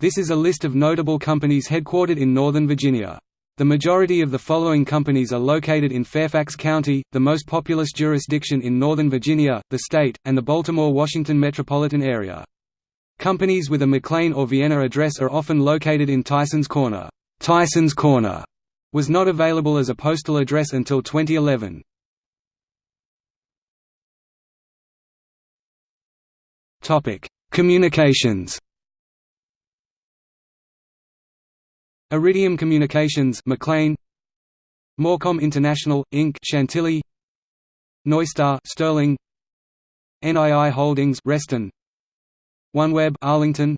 This is a list of notable companies headquartered in Northern Virginia. The majority of the following companies are located in Fairfax County, the most populous jurisdiction in Northern Virginia, the state, and the Baltimore-Washington metropolitan area. Companies with a McLean or Vienna address are often located in Tysons Corner. Tysons Corner was not available as a postal address until 2011. Topic: Communications. Iridium Communications, McLean. Morecom International Inc. Chantilly. Neustar, Sterling. NII Holdings, Reston. OneWeb, Arlington.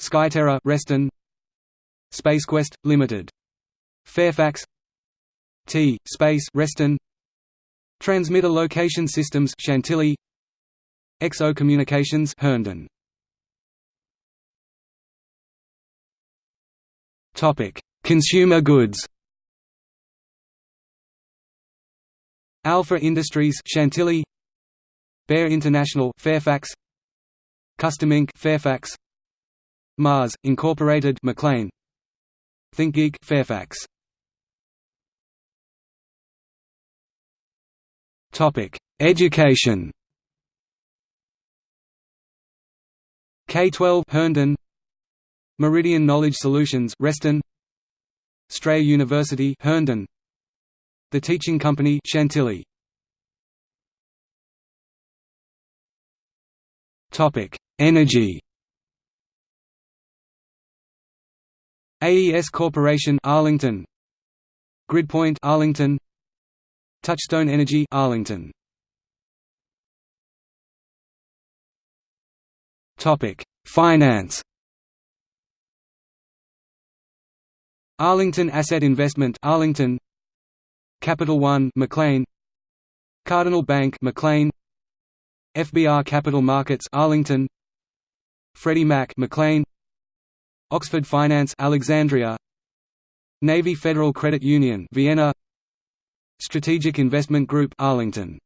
Skyterra, Reston. SpaceQuest Limited. Fairfax. T. Space, Reston. Transmitter Location Systems, Chantilly. XO Communications, Herndon. Consumer goods. Alpha Industries, Chantilly. Bear International, Fairfax. Custom Ink, Fairfax. Mars Incorporated, McLean. ThinkGeek, Fairfax. Topic: Education. K12 Herndon Meridian Knowledge Solutions Reston. Strayer University Herndon. The Teaching Company Chantilly. Topic Energy. AES Corporation Arlington. Gridpoint Arlington. Touchstone Energy Arlington. Topic Finance Arlington Asset Investment Arlington. Capital One McLean. Cardinal Bank McLean. FBR Capital Markets Arlington. Freddie Mac McLean. Oxford Finance Alexandria. Navy Federal Credit Union Vienna. Strategic Investment Group Arlington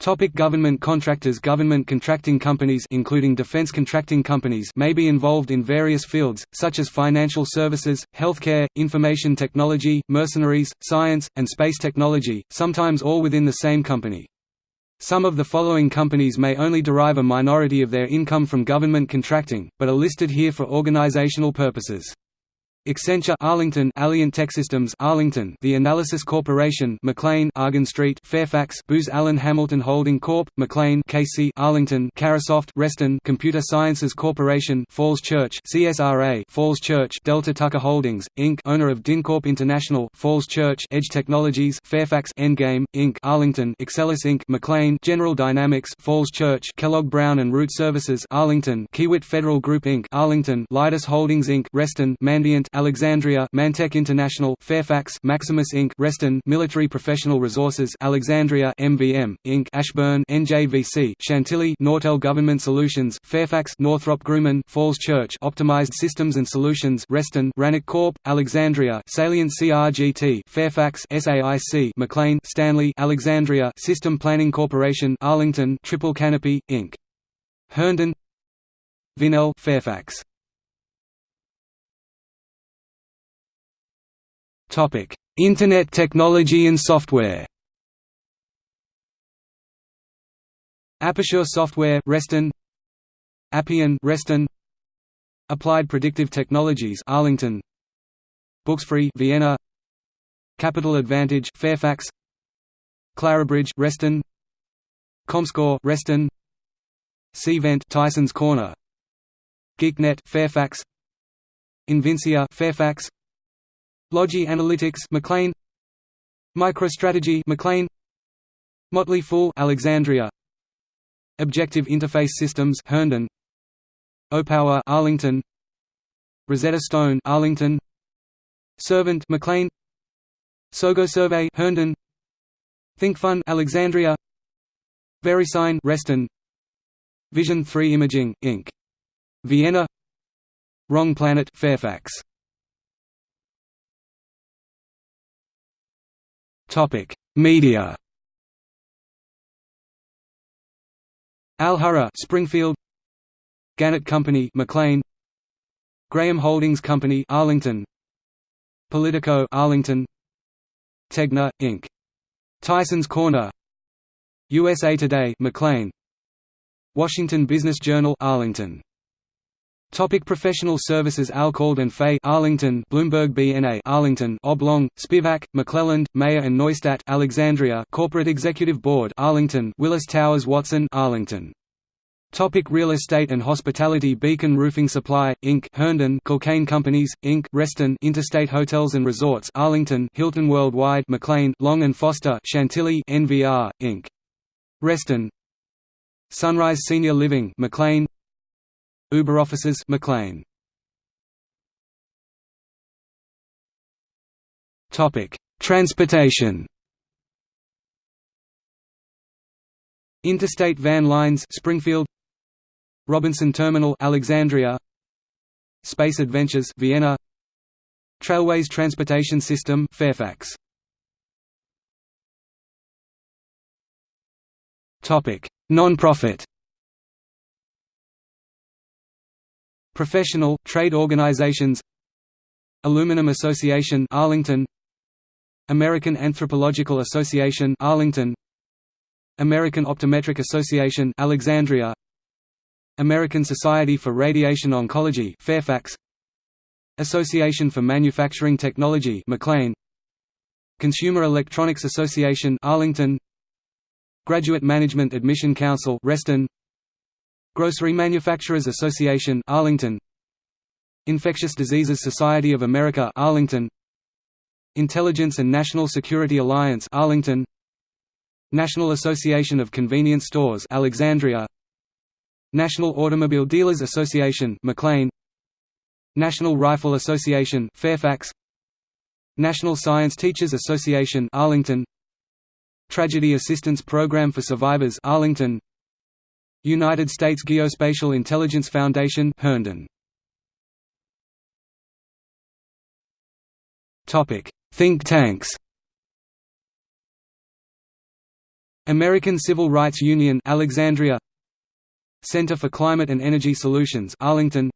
Topic government contractors Government contracting companies including defense contracting companies may be involved in various fields, such as financial services, healthcare, information technology, mercenaries, science, and space technology, sometimes all within the same company. Some of the following companies may only derive a minority of their income from government contracting, but are listed here for organizational purposes. Accenture Arlington Alliant Techsystems Arlington The Analysis Corporation McLean Argon Street Fairfax Booz Allen Hamilton Holding Corp McLean CACI Arlington Carahsoft Reston Computer Sciences Corporation Falls Church CSRA Falls Church Delta Tucker Holdings Inc. owner of DynCorp International Falls Church Edge Technologies Fairfax Endgame Inc. Arlington Exelis Inc. McLean General Dynamics Falls Church Kellogg Brown and Root Services Arlington Kiewit Federal Group Inc. Arlington Leidos Holdings Inc. Reston Mandiant Alexandria Mantech International Fairfax Maximus Inc. Reston Military Professional Resources Alexandria MVM Inc. Ashburn NJVC Chantilly Nortel Government Solutions Fairfax Northrop Grumman Falls Church Optimized Systems and Solutions Reston Rannoch Corp. Alexandria Salient CRGT Fairfax SAIC McLean Stanley Alexandria System Planning Corporation Arlington Triple Canopy Inc. Herndon Vinnell Fairfax Internet technology and software. Aperture Software, Reston. Appian, Reston. Applied Predictive Technologies, Arlington. Booksfree, Vienna. Capital Advantage, Fairfax. Clarabridge, Reston. Comscore, Reston. Cvent, Tysons Corner. GeekNet, Fairfax. Invincea, Fairfax. Logi Analytics McLean. MicroStrategy McLean. Motley Fool Alexandria. Objective Interface Systems Herndon. Opower Arlington. Rosetta Stone Arlington. Servant McLean. Sogo Survey Herndon. ThinkFun Alexandria. VeriSign Reston. Vision 3 Imaging Inc. Vienna. Wrong Planet Fairfax Topic: Media. Al Hurra, Springfield. Gannett Company, McLean. Graham Holdings Company Arlington Politico Arlington Tegna Inc Tyson's Corner USA Today McLean Washington Business Journal Arlington Topic professional services Alcalde and Fay Arlington Bloomberg BNA Arlington Oblon Spivak McClelland Maier and Neustadt Alexandria Corporate Executive Board Arlington Willis Towers Watson Arlington Topic real estate and hospitality Beacon Roofing Supply, Inc. Herndon Cocaine Companies, Inc. Reston Interstate Hotels and Resorts Arlington Hilton Worldwide McLean Long and Foster Chantilly NVR, Inc. Reston Sunrise Senior Living McLean Uber offices McLean. Topic: Transportation. Interstate Van Lines Springfield. Robinson Terminal Alexandria. Space Adventures Vienna. Trailways Transportation System Fairfax. Topic. Non-profit Professional, trade organizations Aluminum Association Arlington American Anthropological Association Arlington American Optometric Association Alexandria American Society for Radiation Oncology Fairfax Association for Manufacturing Technology McLean Consumer Electronics Association Arlington Graduate Management Admission Council Reston Grocery Manufacturers Association Arlington. Infectious Diseases Society of America Arlington. Intelligence and National Security Alliance Arlington. National Association of Convenience Stores Alexandria. National Automobile Dealers Association McLean. National Rifle Association Fairfax. National Science Teachers Association Arlington. Tragedy Assistance Program for Survivors Arlington United States Geospatial Intelligence Foundation Herndon. Topic: Think tanks. American Civil Rights Union Alexandria. Center for Climate and Energy Solutions Arlington.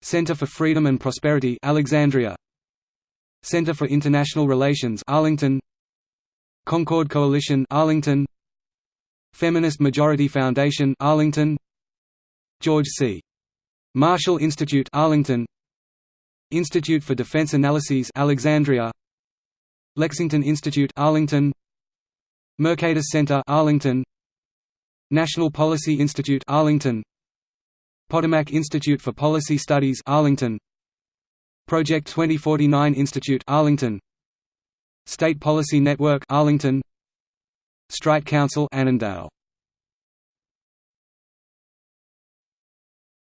Center for Freedom and Prosperity Alexandria. Center for International Relations Arlington. Concord Coalition Arlington Feminist Majority Foundation Arlington. George C. Marshall Institute Arlington. Institute for Defense Analyses Alexandria. Lexington Institute Arlington. Mercatus Center Arlington. National Policy Institute Arlington. Potomac Institute for Policy Studies Arlington. Project 2049 Institute Arlington. State Policy Network Arlington Strike Council Annandale.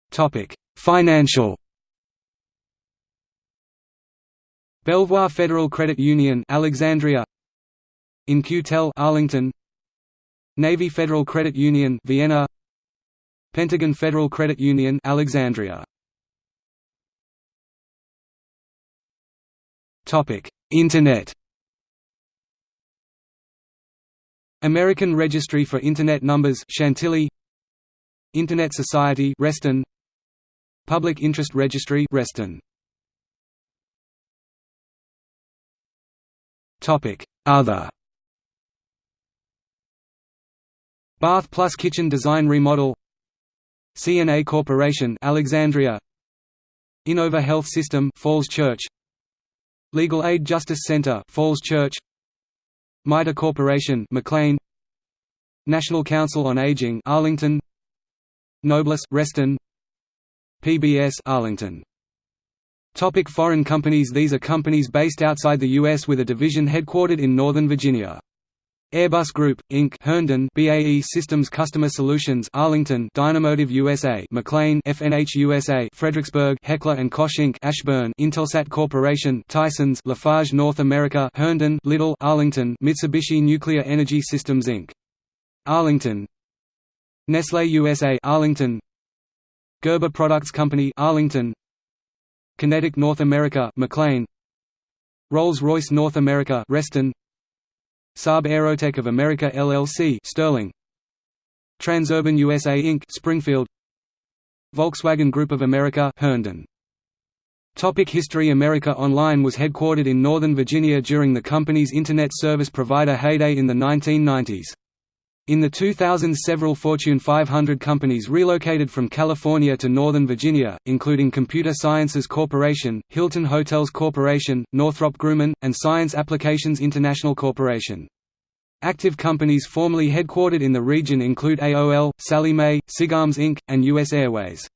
Topic: Financial. Belvoir Federal Credit Union Alexandria. In-Q-Tel Arlington. Navy Federal Credit Union Vienna. Pentagon Federal Credit Union Alexandria. Topic. Internet American Registry for Internet Numbers Chantilly. Internet Society Reston. Public Interest Registry Reston. Topic. Other. Bath Plus Kitchen Design Remodel. CNA Corporation Alexandria. Inova Health System Falls Church. Legal Aid Justice Center Falls Church MITRE Corporation McLean National Council on Aging Arlington Noblis Reston PBS Arlington Topic foreign companies These are companies based outside the U.S. with a division headquartered in Northern Virginia. Airbus Group, Inc. Herndon BAE Systems Customer Solutions Arlington Dynamotive USA McLean FNH USA Fredericksburg Heckler Koch Inc. Ashburn Intelsat Corporation Tysons Lafarge North America Herndon Lidl Arlington Mitsubishi Nuclear Energy Systems Inc. Arlington Nestlé USA Arlington Gerber Products Company Arlington QinetiQ North America McLean Rolls-Royce North America Reston Saab Aerotech of America LLC Sterling Transurban USA Inc. Springfield Volkswagen Group of America Herndon Topic History America Online was headquartered in Northern Virginia during the company's Internet service provider heyday in the 1990s. In the 2000s several Fortune 500 companies relocated from California to Northern Virginia, including Computer Sciences Corporation, Hilton Hotels Corporation, Northrop Grumman, and Science Applications International Corporation. Active companies formerly headquartered in the region include AOL, Sallie Mae, SIGARMS Inc., and U.S. Airways.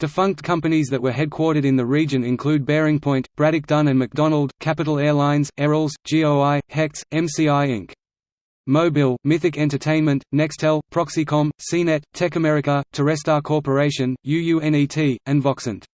Defunct companies that were headquartered in the region include BearingPoint, Braddock Dunn and McDonald, Capital Airlines, Airals, GOI, Hecht's, MCI Inc. Mobil, Mythic Entertainment, Nextel, Proxicom, CNET, TechAmerica, Terrestar Corporation, UUNET, and Voxent.